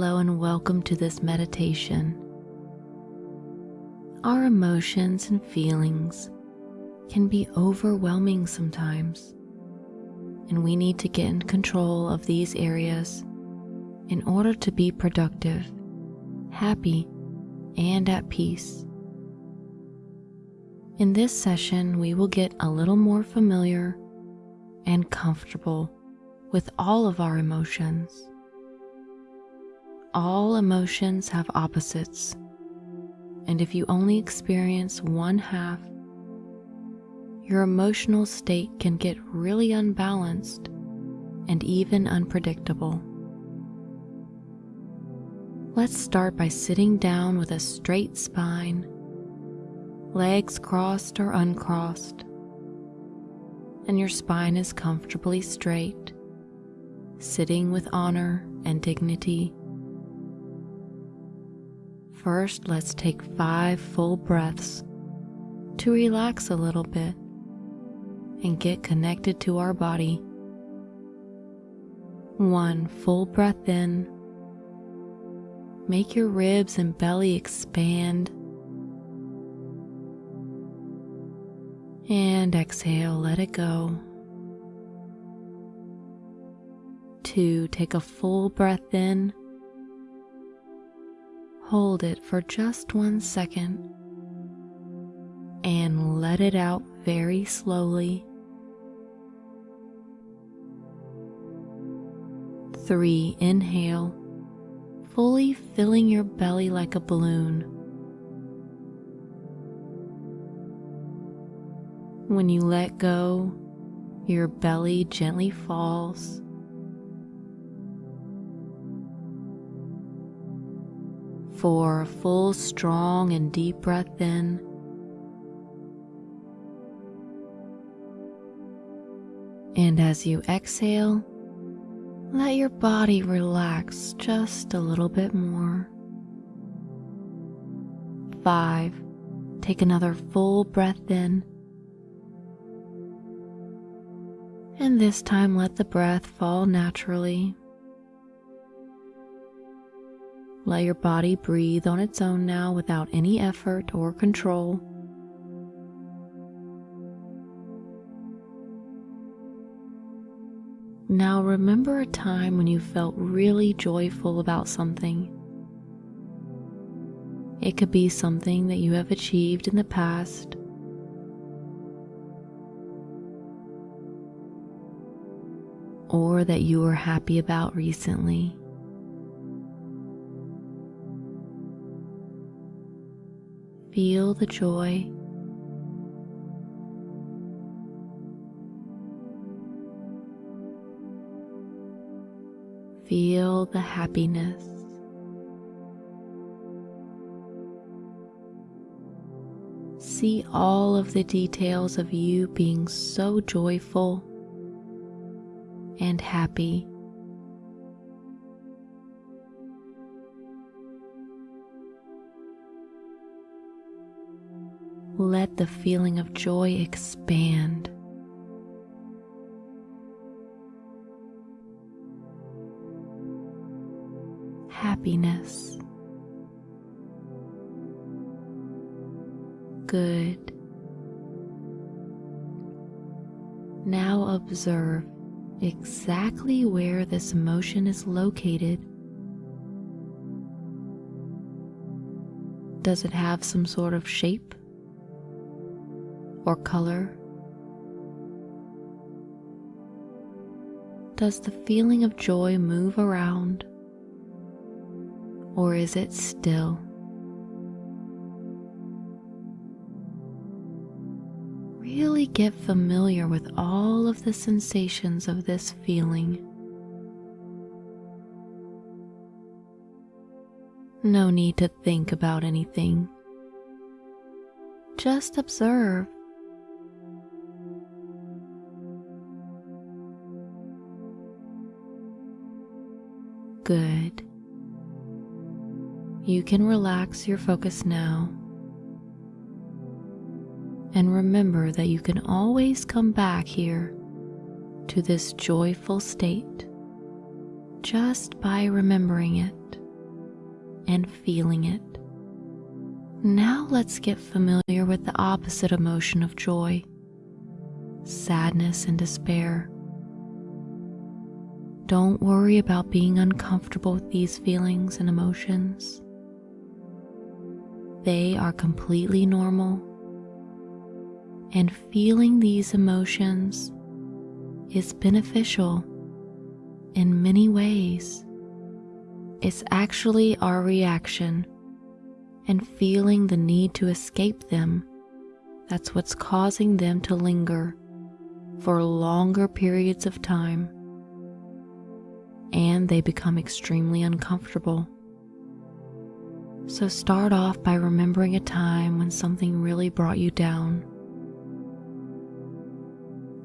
Hello and welcome to this meditation. Our emotions and feelings can be overwhelming sometimes, and we need to get in control of these areas in order to be productive, happy, and at peace. In this session, we will get a little more familiar and comfortable with all of our emotions. All emotions have opposites, and if you only experience one half, your emotional state can get really unbalanced and even unpredictable. Let's start by sitting down with a straight spine legs crossed or uncrossed, and your spine is comfortably straight, sitting with honor and dignity. First, let's take five full breaths to relax a little bit and get connected to our body. One full breath in. Make your ribs and belly expand And exhale, let it go. Two, take a full breath in. Hold it for just one second and let it out very slowly. Three, inhale, fully filling your belly like a balloon. When you let go, your belly gently falls. For a full, strong, and deep breath in. And as you exhale, let your body relax just a little bit more. Five, take another full breath in. And this time let the breath fall naturally. Let your body breathe on its own now without any effort or control. Now remember a time when you felt really joyful about something. It could be something that you have achieved in the past or that you were happy about recently. Feel the joy. Feel the happiness. See all of the details of you being so joyful and happy. Let the feeling of joy expand. Happiness. Good. Now observe exactly where this emotion is located. Does it have some sort of shape or color? Does the feeling of joy move around or is it still? really get familiar with all of the sensations of this feeling. No need to think about anything. Just observe. Good. You can relax your focus now and remember that you can always come back here to this joyful state just by remembering it. and feeling it. Now let's get familiar with the opposite emotion of joy sadness and despair. Don't worry about being uncomfortable with these feelings and emotions. They are completely normal, and feeling these emotions is beneficial in many ways. It's actually our reaction and feeling the need to escape them that's what's causing them to linger for longer periods of time and they become extremely uncomfortable. So start off by remembering a time when something really brought you down.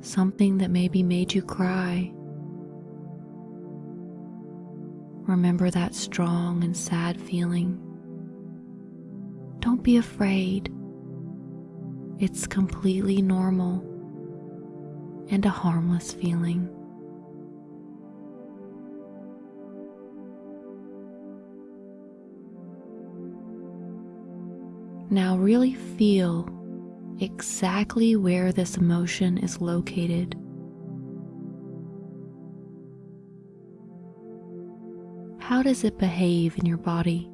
Something that maybe made you cry Remember that strong and sad feeling. Don't be afraid. It's completely normal and a harmless feeling. Now, really feel exactly where this emotion is located. How does it behave in your body?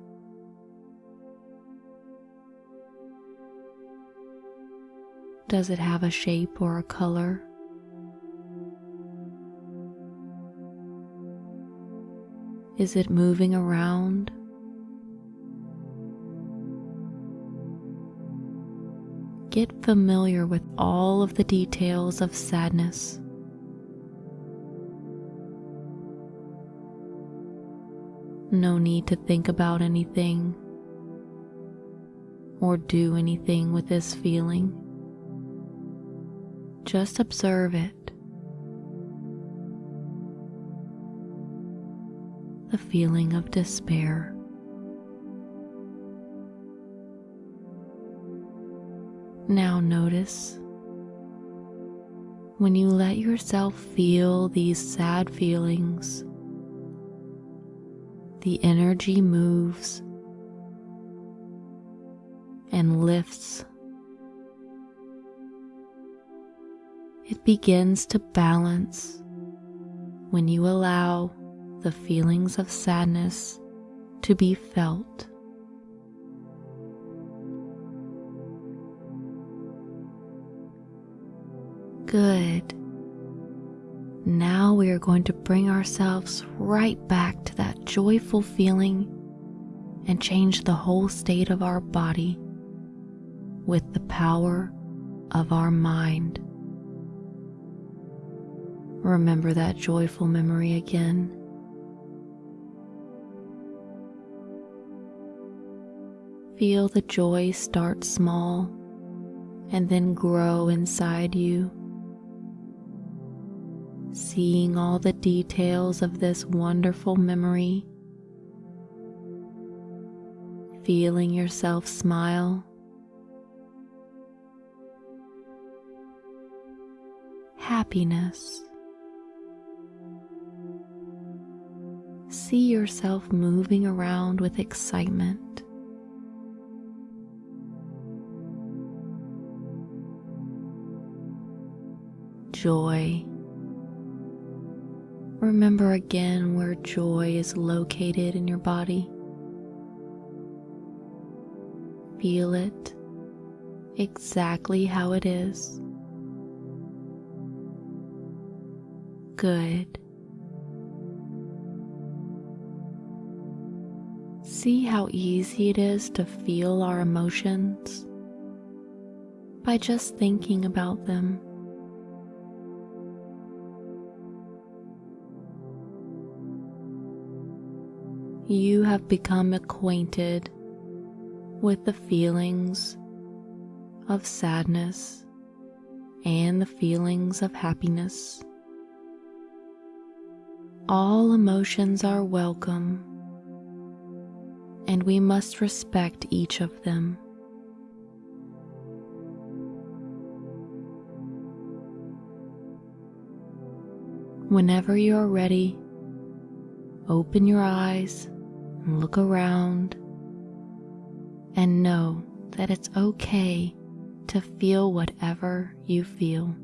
Does it have a shape or a color? Is it moving around? Get familiar with all of the details of sadness. No need to think about anything or do anything with this feeling. Just observe it. The feeling of despair. Now notice when you let yourself feel these sad feelings the energy moves and lifts. It begins to balance when you allow the feelings of sadness to be felt. Good. Now we are going to bring ourselves right back to that joyful feeling and change the whole state of our body with the power of our mind. Remember that joyful memory again. Feel the joy start small and then grow inside you seeing all the details of this wonderful memory, feeling yourself smile. Happiness. See yourself moving around with excitement. Joy. Remember again where joy is located in your body. Feel it exactly how it is. Good. See how easy it is to feel our emotions by just thinking about them. You have become acquainted with the feelings of sadness and the feelings of happiness. All emotions are welcome, and we must respect each of them. Whenever you are ready, open your eyes look around and know that it's okay to feel whatever you feel.